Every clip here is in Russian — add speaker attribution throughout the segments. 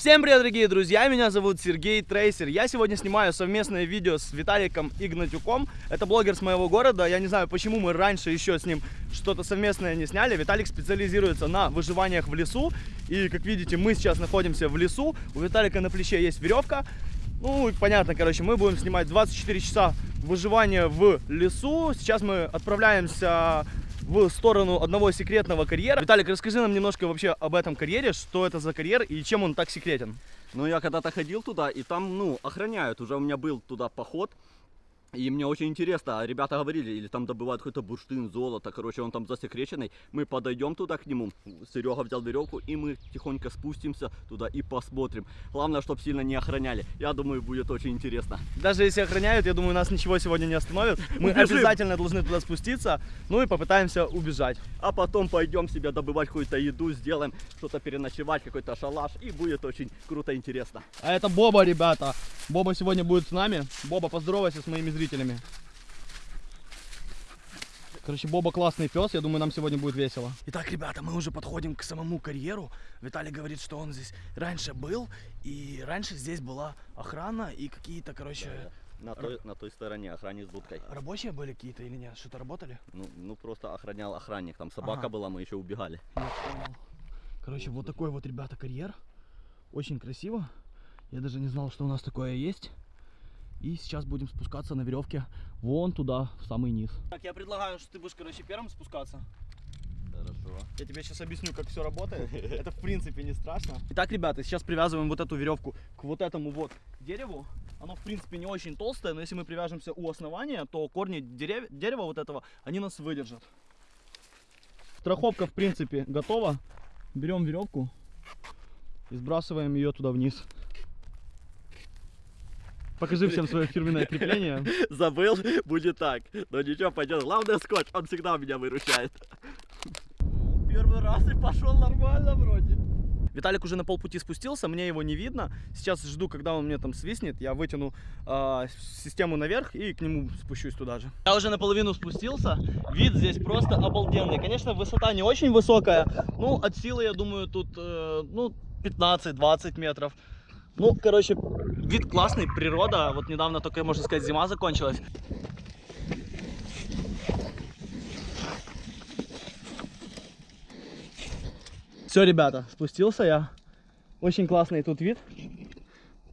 Speaker 1: Всем привет, дорогие друзья! Меня зовут Сергей Трейсер. Я сегодня снимаю совместное видео с Виталиком Игнатюком. Это блогер с моего города. Я не знаю, почему мы раньше еще с ним что-то совместное не сняли. Виталик специализируется на выживаниях в лесу. И, как видите, мы сейчас находимся в лесу. У Виталика на плече есть веревка. Ну, понятно, короче, мы будем снимать 24 часа выживания в лесу. Сейчас мы отправляемся в сторону одного секретного карьера. Виталик, расскажи нам немножко вообще об этом карьере, что это за карьер и чем он так секретен.
Speaker 2: Ну, я когда-то ходил туда, и там, ну, охраняют. Уже у меня был туда поход. И мне очень интересно, а ребята говорили, или там добывают какой-то бурштин, золото, короче, он там засекреченный. Мы подойдем туда к нему, Серега взял веревку, и мы тихонько спустимся туда и посмотрим. Главное, чтобы сильно не охраняли. Я думаю, будет очень интересно.
Speaker 1: Даже если охраняют, я думаю, нас ничего сегодня не остановит. Мы
Speaker 2: Убежим.
Speaker 1: обязательно должны туда спуститься, ну и попытаемся убежать.
Speaker 2: А потом пойдем себе добывать какую-то еду, сделаем что-то переночевать, какой-то шалаш, и будет очень круто интересно.
Speaker 1: А это Боба, ребята. Боба сегодня будет с нами. Боба, поздоровайся с моими зрителями. Короче, Боба классный пес, я думаю, нам сегодня будет весело. Итак, ребята, мы уже подходим к самому карьеру. Виталий говорит, что он здесь раньше был, и раньше здесь была охрана и какие-то, короче,
Speaker 2: На той, на той стороне охранник с будкой.
Speaker 1: рабочие были какие-то или нет? Что-то работали?
Speaker 2: Ну, ну просто охранял охранник. Там собака
Speaker 1: Ага.
Speaker 2: была, мы еще убегали.
Speaker 1: Короче, вот такой вот, ребята, карьер. Очень красиво. Я даже не знал, что у нас такое есть. И сейчас будем спускаться на веревке вон туда, в самый низ. Так, я предлагаю, что ты будешь, короче, первым спускаться.
Speaker 2: Хорошо.
Speaker 1: Я тебе сейчас объясню, как все работает. Это, в принципе, не страшно. Итак, ребята, сейчас привязываем вот эту веревку к вот этому вот дереву. Оно, в принципе, не очень толстое, но если мы привяжемся у основания, то корни дерев... дерева вот этого, они нас выдержат. Страховка, в принципе, готова. Берем веревку и сбрасываем ее туда вниз. Покажи всем свое фирменное крепление.
Speaker 2: Забыл, будет так. Но ничего, пойдет. Главное скотч, он всегда меня выручает. Первый раз и пошел нормально вроде.
Speaker 1: Виталик уже на полпути спустился, мне его не видно. Сейчас жду, когда он мне там свистнет. Я вытяну а, систему наверх и к нему спущусь туда же. Я уже наполовину спустился. Вид здесь просто обалденный. Конечно, высота не очень высокая. Ну, от силы, я думаю, тут э, ну, 15-20 метров. Ну, короче, вид классный, природа. Вот недавно только, можно сказать, зима закончилась. Все, ребята, спустился я. Очень классный тут вид.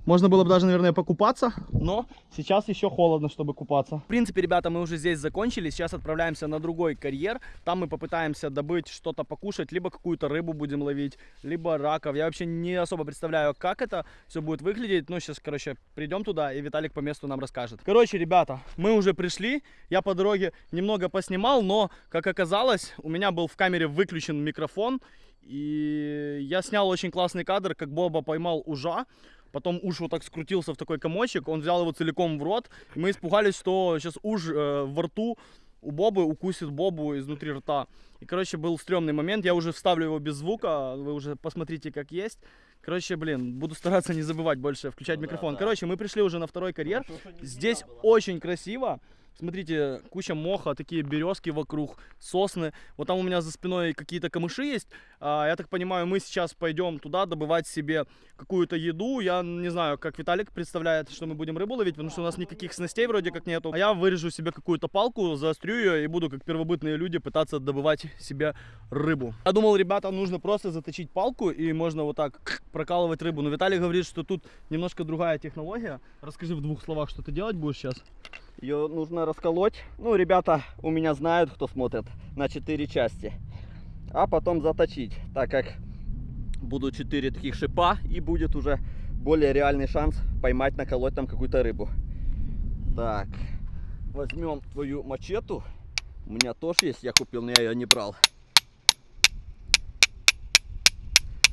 Speaker 1: Можно было бы даже, наверное, покупаться, но сейчас еще холодно, чтобы купаться. В принципе, ребята, мы уже здесь закончили. Сейчас отправляемся на другой карьер. Там мы попытаемся добыть что-то покушать, либо какую-то рыбу будем ловить, либо раков. Я вообще не особо представляю, как это все будет выглядеть. Ну, сейчас, короче, придем туда, и Виталик по месту нам расскажет. Короче, ребята, мы уже пришли. Я по дороге немного поснимал, но, как оказалось, у меня был в камере выключен микрофон. И я снял очень классный кадр, как Боба поймал ужа. Потом уж вот так скрутился в такой комочек, он взял его целиком в рот. И мы испугались, что сейчас уж э, во рту у Бобы укусит Бобу изнутри рта. И, короче, был стрёмный момент. Я уже вставлю его без звука, вы уже посмотрите, как есть. Короче, блин, буду стараться не забывать больше включать
Speaker 2: Ну да,
Speaker 1: микрофон.
Speaker 2: да.
Speaker 1: Короче, мы пришли уже на второй карьер. Здесь очень красиво. Смотрите, куча моха, такие березки вокруг, сосны. Вот там у меня за спиной какие-то камыши есть. А, я так понимаю, мы сейчас пойдем туда добывать себе какую-то еду. Я не знаю, как Виталик представляет, что мы будем рыбу ловить, потому что у нас никаких снастей вроде как нету. А я вырежу себе какую-то палку, заострю ее и буду, как первобытные люди, пытаться добывать себе рыбу. Я думал, ребята, нужно просто заточить палку и можно вот так прокалывать рыбу. Но Виталий говорит, что тут немножко другая технология. Расскажи в двух словах, что ты делать будешь сейчас.
Speaker 2: Ее нужно расколоть. Ну, ребята у меня знают, кто смотрит, на 4 части. А потом заточить, так как будут 4 таких шипа и будет уже более реальный шанс поймать, наколоть там какую-то рыбу. Так, возьмем твою мачету. У меня тоже есть, я купил, но я ее не брал.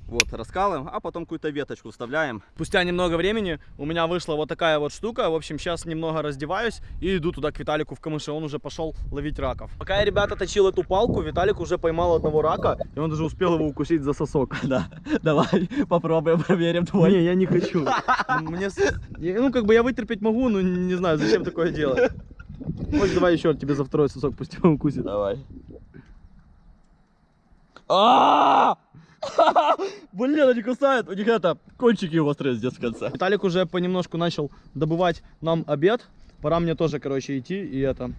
Speaker 2: Вот, раскалываем, а потом какую-то веточку вставляем.
Speaker 1: Спустя немного времени у меня вышла вот такая вот штука. В общем, сейчас немного раздеваюсь и иду туда к Виталику в камыше. Он уже пошел ловить раков. Пока я, ребята, точил эту палку, Виталик уже поймал одного рака. И он даже успел его укусить за сосок.
Speaker 2: Да, давай попробуем, проверим твой.
Speaker 1: Не, я не хочу. Мне, ну, как бы я вытерпеть могу, но не знаю, зачем такое делать. Хочешь, давай еще тебе за второй сосок пусть его укусит.
Speaker 2: Давай.
Speaker 1: А! Блин, они кусают. У них это, кончики острые здесь в конце. Виталик уже понемножку начал добывать нам обед. Пора мне тоже, короче, идти и это,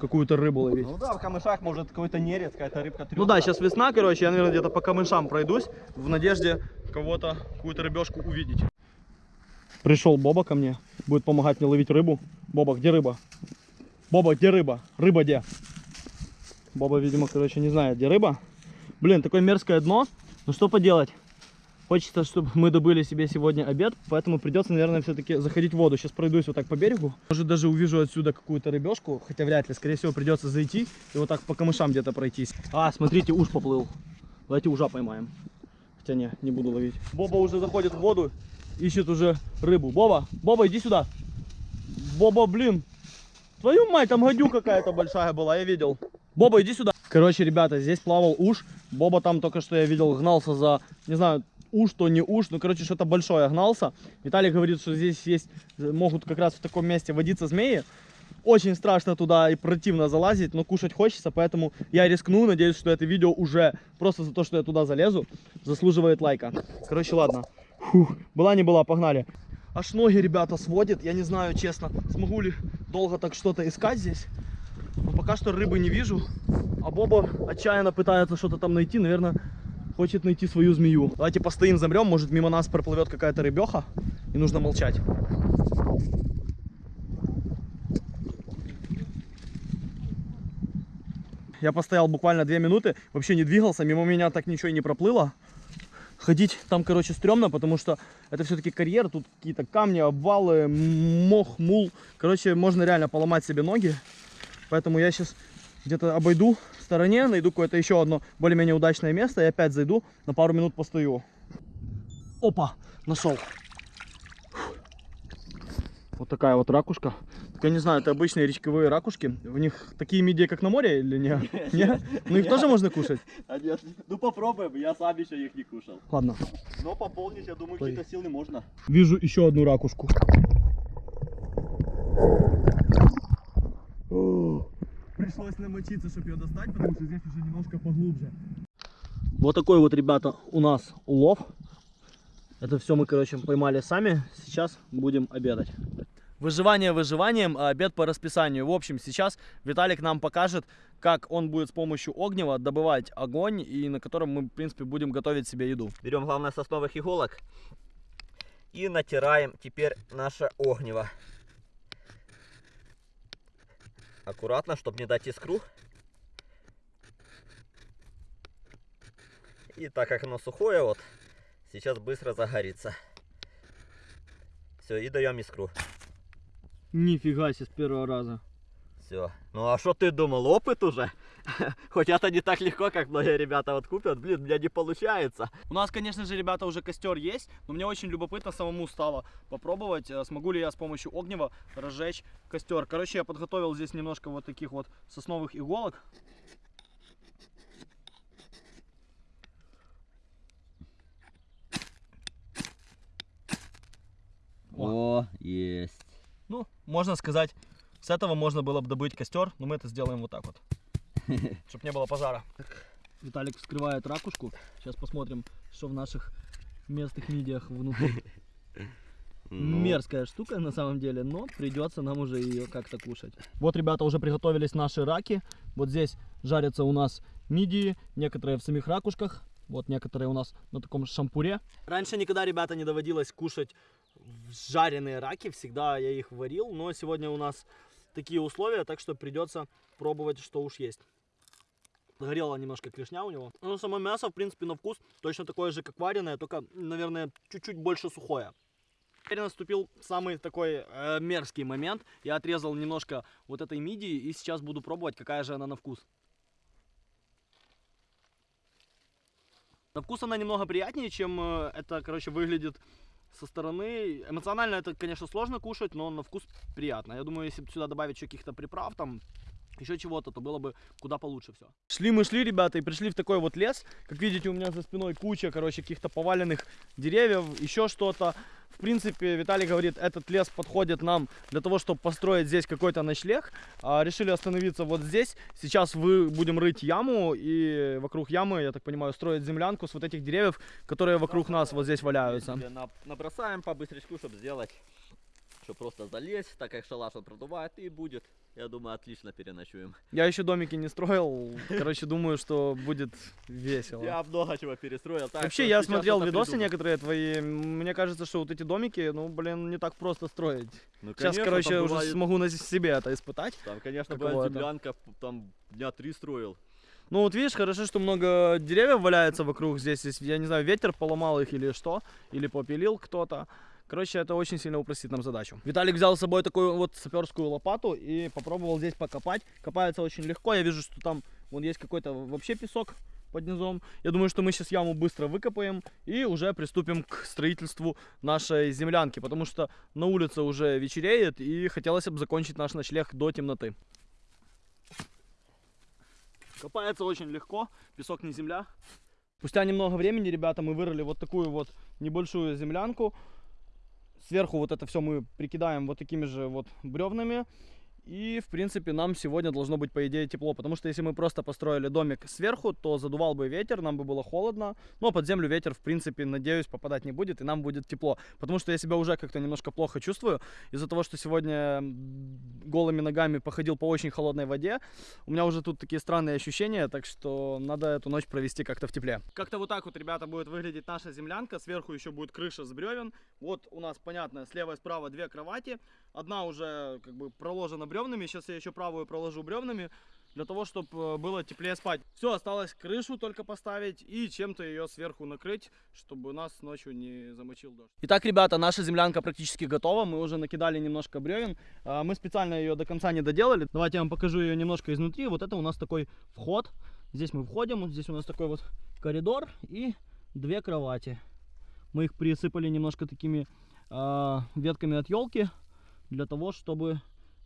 Speaker 1: какую-то рыбу ловить.
Speaker 2: Ну да, в камышах может какой-то нерез, какая-то рыбка
Speaker 1: Ну да, сейчас весна, короче, я, наверное, где-то по камышам пройдусь в надежде кого-то, какую-то рыбешку увидеть. Пришел Боба ко мне, будет помогать мне ловить рыбу. Боба, где рыба? Боба, где рыба? Рыба где? Боба, видимо, короче, не знает, где рыба. Блин, такое мерзкое дно. Ну что поделать? Хочется, чтобы мы добыли себе сегодня обед, поэтому придется, наверное, все-таки заходить в воду. Сейчас пройдусь вот так по берегу. Может, даже увижу отсюда какую-то рыбешку, хотя вряд ли. Скорее всего, придется зайти и вот так по камышам где-то пройтись. А, смотрите, уж поплыл. Давайте ужа поймаем. Хотя не, не буду ловить. Боба уже заходит в воду, ищет уже рыбу. Боба, Боба, иди сюда. Боба, блин. Твою мать, там гадюка какая-то большая была, я видел. Боба, иди сюда. Короче, ребята, здесь плавал уж. Боба там только что я видел, гнался за, не знаю, уж то не уж, ну короче что-то большое гнался. Виталий говорит, что здесь есть, могут как раз в таком месте водиться змеи. Очень страшно туда и противно залазить, но кушать хочется, поэтому я рискну. Надеюсь, что это видео уже просто за то, что я туда залезу, заслуживает лайка. Короче, ладно. Фух, была не была, погнали. Аж ноги, ребята, сводит. Я не знаю, честно, смогу ли долго так что-то искать здесь. Но пока что рыбы не вижу. А Боба отчаянно пытается что-то там найти. Наверное, хочет найти свою змею. Давайте постоим, замрем. Может, мимо нас проплывет какая-то рыбеха. И нужно молчать. Я постоял буквально две минуты, вообще не двигался, мимо меня так ничего и не проплыло. Ходить там, короче, стрёмно, потому что это все-таки карьер, тут какие-то камни, обвалы, мох, мул. Короче, можно реально поломать себе ноги. Поэтому я сейчас где-то обойду в стороне, найду какое-то еще одно более-менее удачное место и опять зайду, на пару минут постою. Опа, нашел. Вот такая вот ракушка. Так я не знаю, это обычные речковые ракушки. В них такие мидии, как на море или нет? Нет? Ну их тоже можно кушать?
Speaker 2: А нет, ну попробуем, я сам еще их не кушал.
Speaker 1: Ладно.
Speaker 2: Но пополнить, я думаю, какие-то силы можно.
Speaker 1: Вижу еще одну ракушку. Пришлось намочиться, чтобы ее достать, потому что здесь уже немножко поглубже. Вот такой вот, ребята, у нас улов. Это все мы, короче, поймали сами. Сейчас будем обедать. Выживание выживанием, а обед по расписанию. В общем, сейчас Виталик нам покажет, как он будет с помощью огнева добывать огонь, и на котором мы, в принципе, будем готовить себе еду.
Speaker 2: Берем, главное, сосновых иголок и натираем теперь наше огнево. Аккуратно, чтобы не дать искру. И так как оно сухое, вот, сейчас быстро загорится. Все, и даем искру.
Speaker 1: Нифига себе с первого раза.
Speaker 2: Все. Ну а что ты думал, опыт уже? Хоть это не так легко, как многие ребята вот купят. Блин, у меня не получается.
Speaker 1: У нас, конечно же, ребята, уже костер есть, но мне очень любопытно самому стало попробовать, э, смогу ли я с помощью огнева разжечь костер. Короче, я подготовил здесь немножко вот таких вот сосновых иголок.
Speaker 2: О, есть.
Speaker 1: Ну, можно сказать, с этого можно было бы добыть костер, но мы это сделаем вот так вот, чтобы не было пожара. Виталик вскрывает ракушку. Сейчас посмотрим, что в наших местных мидиях внутри.
Speaker 2: Ну,
Speaker 1: Мерзкая штука на самом деле, но придется нам уже ее как-то кушать. Вот, ребята, уже приготовились наши раки. Вот здесь жарятся у нас мидии, некоторые в самих ракушках. Вот некоторые у нас на таком шампуре. Раньше никогда, ребята, не доводилось кушать жареные раки. Всегда я их варил, но сегодня у нас такие условия, так что придется пробовать, что уж есть. Горела немножко клешня у него. Но само мясо, в принципе, на вкус точно такое же, как вареное, только, наверное, чуть-чуть больше сухое. Теперь наступил самый такой э, мерзкий момент. Я отрезал немножко вот этой мидии и сейчас буду пробовать, какая же она на вкус. На вкус она немного приятнее, чем э, это, короче, выглядит со стороны. Эмоционально это, конечно, сложно кушать, но на вкус приятно. Я думаю, если сюда добавить еще каких-то приправ, там, еще чего-то, то было бы куда получше все. Шли мы шли, ребята, и пришли в такой вот лес. Как видите, у меня за спиной куча, короче, каких-то поваленных деревьев, еще что-то. В принципе, Виталий говорит, этот лес подходит нам для того, чтобы построить здесь какой-то ночлег. А, решили остановиться вот здесь. Сейчас вы будем рыть яму и вокруг ямы, я так понимаю, строить землянку с вот этих деревьев, которые вокруг нас вот здесь валяются.
Speaker 2: Набросаем по быстрячку, чтобы сделать, чтобы просто залезть, так как шалаш он продувает и будет, я думаю, отлично переночуем.
Speaker 1: Я еще домики не строил. Короче, думаю, что будет весело.
Speaker 2: Я много чего перестроил. так
Speaker 1: Вообще, я смотрел видосы
Speaker 2: придумаю.
Speaker 1: некоторые твои. Мне кажется, что вот эти домики, ну, блин, не так просто строить.
Speaker 2: Ну,
Speaker 1: Сейчас,
Speaker 2: конечно,
Speaker 1: короче, уже
Speaker 2: бывает-
Speaker 1: смогу на себе это испытать.
Speaker 2: Там, конечно, была землянка, там дня три строил.
Speaker 1: Ну вот видишь, хорошо, что много деревьев валяется вокруг здесь. Я не знаю, ветер поломал их или что, или попилил кто-то. Короче, это очень сильно упростит нам задачу. Виталик взял с собой такую вот саперскую лопату и попробовал здесь покопать. Копается очень легко. Я вижу, что там вон есть какой-то вообще песок под низом. Я думаю, что мы сейчас яму быстро выкопаем и уже приступим к строительству нашей землянки, потому что на улице уже вечереет и хотелось бы закончить наш ночлег до темноты. Копается очень легко, песок не земля. Спустя немного времени, ребята, мы вырыли вот такую вот небольшую землянку. Сверху вот это все мы прикидаем вот такими же вот бревнами. И, в принципе, нам сегодня должно быть, по идее, тепло. Потому что если мы просто построили домик сверху, то задувал бы ветер, нам бы было холодно. Но под землю ветер, в принципе, надеюсь, попадать не будет, и нам будет тепло. Потому что я себя уже как-то немножко плохо чувствую. Из-за того, что сегодня голыми ногами походил по очень холодной воде, у меня уже тут такие странные ощущения, так что надо эту ночь провести как-то в тепле. Как-то вот так вот, ребята, будет выглядеть наша землянка. Сверху еще будет крыша с бревен. Вот у нас, понятно, слева и справа две кровати. Одна уже как бы проложена бревнами. Сейчас я еще правую проложу бревнами для того, чтобы было теплее спать. Все, осталось крышу только поставить и чем-то ее сверху накрыть, чтобы нас ночью не замочил дождь. Итак, ребята, наша землянка практически готова. Мы уже накидали немножко бревен. А, Мы специально ее до конца не доделали. Давайте я вам покажу ее немножко изнутри. Вот это у нас такой вход. Здесь мы входим. Здесь у нас такой вот коридор и две кровати. Мы их присыпали немножко такими а, ветками от елки для того, чтобы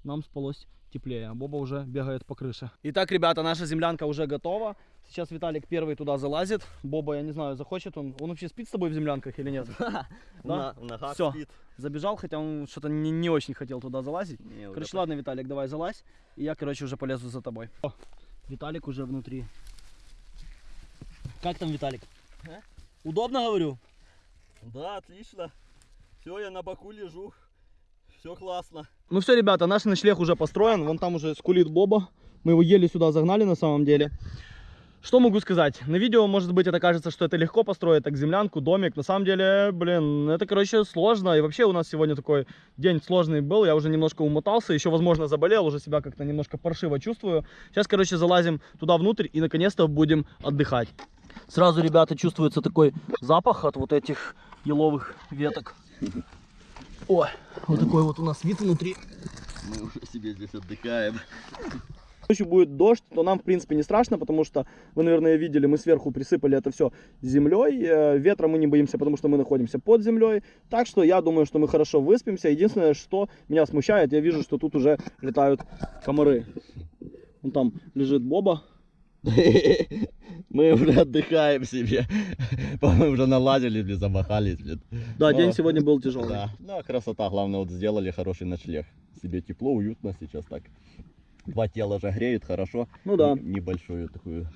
Speaker 1: нам спалось теплее. А Боба уже бегает по крыше. Итак, ребята, наша землянка уже готова. Сейчас Виталик первый туда залазит. Боба, я не знаю, захочет он. Он вообще спит с тобой в землянках или нет? Да?
Speaker 2: на- в ногах
Speaker 1: Всё.
Speaker 2: спит.
Speaker 1: Забежал, хотя он что-то не, очень хотел туда залазить. Короче, ладно, Виталик, давай залазь. И я, короче, уже полезу за тобой. О, Виталик уже внутри. Как там, Виталик?
Speaker 2: А?
Speaker 1: Удобно, говорю?
Speaker 2: Да, отлично. Все, я на боку лежу. Все классно.
Speaker 1: Ну все, ребята, наш ночлег уже построен. Вон там уже скулит Боба. Мы его еле сюда загнали на самом деле. Что могу сказать? На видео, может быть, это кажется, что это легко построить, так землянку, домик. На самом деле, блин, это, короче, сложно. И вообще у нас сегодня такой день сложный был. Я уже немножко умотался, еще, возможно, заболел, уже себя как-то немножко паршиво чувствую. Сейчас, короче, залазим туда внутрь и, наконец-то, будем отдыхать. Сразу, ребята, чувствуется такой запах от вот этих еловых веток. Ой, вот такой вот у нас вид внутри.
Speaker 2: Мы уже себе здесь отдыхаем.
Speaker 1: Ночью будет дождь, то нам, в принципе, не страшно, потому что, вы, наверное, видели, мы сверху присыпали это все землей. Э, Ветра мы не боимся, потому что мы находимся под землей. Так что я думаю, что мы хорошо выспимся. Единственное, что меня смущает, я вижу, что тут уже летают комары. Вон там лежит Боба.
Speaker 2: Мы уже отдыхаем себе. Мы уже налазили, блин, замахались, блин.
Speaker 1: Да, день
Speaker 2: О,
Speaker 1: сегодня был тяжелый.
Speaker 2: Да, ну а красота, главное, вот сделали хороший ночлег. Себе тепло, уютно сейчас так. Два тела же греют хорошо.
Speaker 1: Ну да.
Speaker 2: Небольшую такую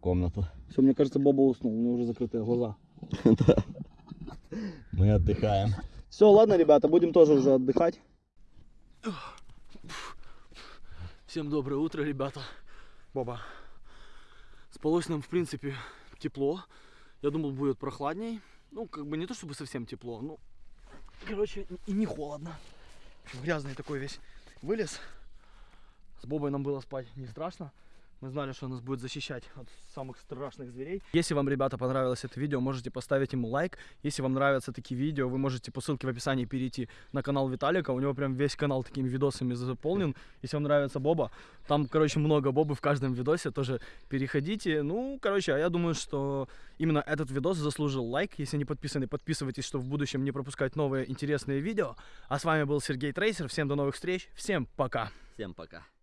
Speaker 2: комнату.
Speaker 1: Все, мне кажется, Боба уснул, у него уже закрытые глаза.
Speaker 2: Мы отдыхаем.
Speaker 1: Все, ладно, ребята, будем тоже уже отдыхать. Всем доброе утро, ребята. Боба. Спалось нам, в принципе, тепло. Я думал, будет прохладней. Ну, как бы не то чтобы совсем тепло, ну, короче, и не холодно. Грязный такой весь вылез. С Бобой нам было спать не страшно. Мы знали, что он нас будет защищать от самых страшных зверей. Если вам, ребята, понравилось это видео, можете поставить ему лайк. Если вам нравятся такие видео, вы можете по ссылке в описании перейти на канал Виталика. У него прям весь канал такими видосами заполнен. Если вам нравится Боба, там, короче, много Бобы в каждом видосе. Тоже переходите. Ну, короче, а я думаю, что именно этот видос заслужил лайк. Если не подписаны, подписывайтесь, чтобы в будущем не пропускать новые интересные видео. А с вами был Сергей Трейсер. Всем до новых встреч. Всем пока.
Speaker 2: Всем пока.